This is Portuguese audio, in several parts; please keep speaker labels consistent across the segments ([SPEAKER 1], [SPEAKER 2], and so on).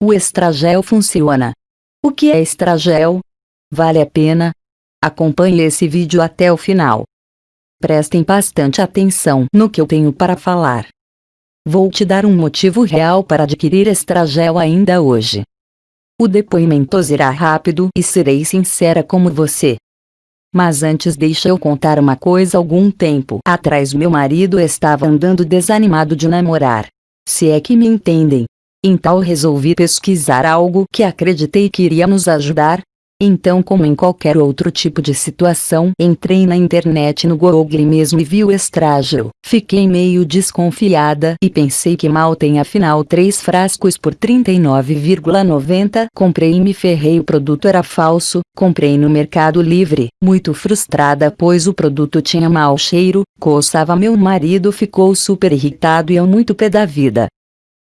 [SPEAKER 1] O estragel funciona. O que é estragel? Vale a pena? Acompanhe esse vídeo até o final. Prestem bastante atenção no que eu tenho para falar. Vou te dar um motivo real para adquirir estragel ainda hoje. O depoimento será rápido e serei sincera como você. Mas antes deixa eu contar uma coisa algum tempo atrás meu marido estava andando desanimado de namorar. Se é que me entendem. Então resolvi pesquisar algo que acreditei que iria nos ajudar. Então como em qualquer outro tipo de situação, entrei na internet no Google mesmo e vi o estrágio. Fiquei meio desconfiada e pensei que mal tem afinal três frascos por 39,90. Comprei e me ferrei o produto era falso, comprei no Mercado Livre, muito frustrada pois o produto tinha mau cheiro, coçava meu marido ficou super irritado e eu muito pé da vida.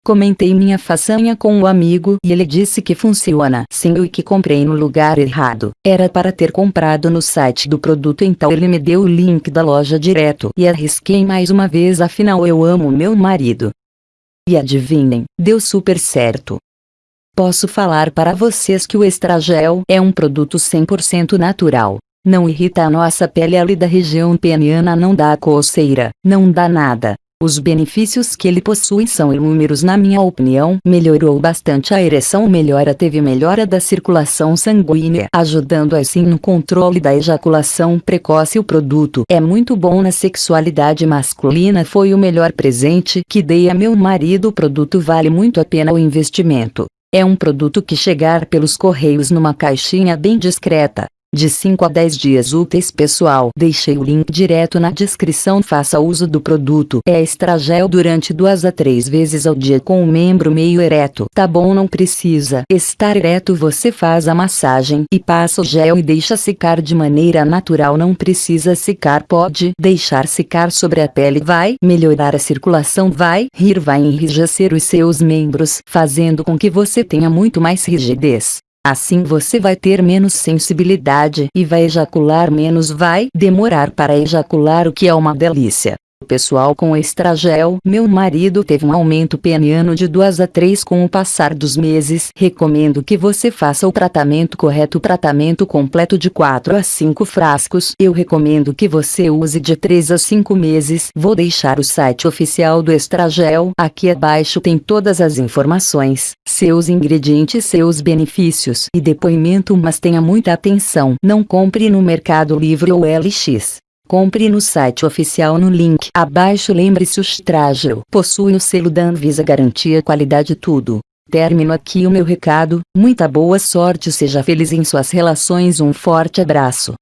[SPEAKER 1] Comentei minha façanha com o amigo e ele disse que funciona sim e que comprei no lugar errado. Era para ter comprado no site do produto então ele me deu o link da loja direto e arrisquei mais uma vez afinal eu amo meu marido. E adivinhem, deu super certo. Posso falar para vocês que o Estragel é um produto 100% natural. Não irrita a nossa pele ali da região peniana não dá coceira, não dá nada. Os benefícios que ele possui são inúmeros na minha opinião. Melhorou bastante a ereção melhora teve melhora da circulação sanguínea ajudando assim no controle da ejaculação precoce o produto é muito bom na sexualidade masculina foi o melhor presente que dei a meu marido o produto vale muito a pena o investimento. É um produto que chegar pelos correios numa caixinha bem discreta, de 5 a 10 dias úteis pessoal. Deixei o link direto na descrição faça uso do produto. É estragel durante 2 a 3 vezes ao dia com o membro meio ereto. Tá bom não precisa estar ereto você faz a massagem e passa o gel e deixa secar de maneira natural não precisa secar pode deixar secar sobre a pele vai melhorar a circulação vai rir vai enrijecer os seus membros fazendo com que você tenha muito mais rigidez. Assim você vai ter menos sensibilidade e vai ejacular menos vai demorar para ejacular o que é uma delícia pessoal com estragel. Meu marido teve um aumento peniano de 2 a 3 com o passar dos meses. Recomendo que você faça o tratamento correto. Tratamento completo de 4 a 5 frascos. Eu recomendo que você use de 3 a 5 meses. Vou deixar o site oficial do estragel. Aqui abaixo tem todas as informações, seus ingredientes, seus benefícios e depoimento. Mas tenha muita atenção. Não compre no Mercado Livre ou LX. Compre no site oficial no link abaixo lembre-se o Strágio possui o selo da Anvisa garantia qualidade tudo. Termino aqui o meu recado, muita boa sorte seja feliz em suas relações um forte abraço.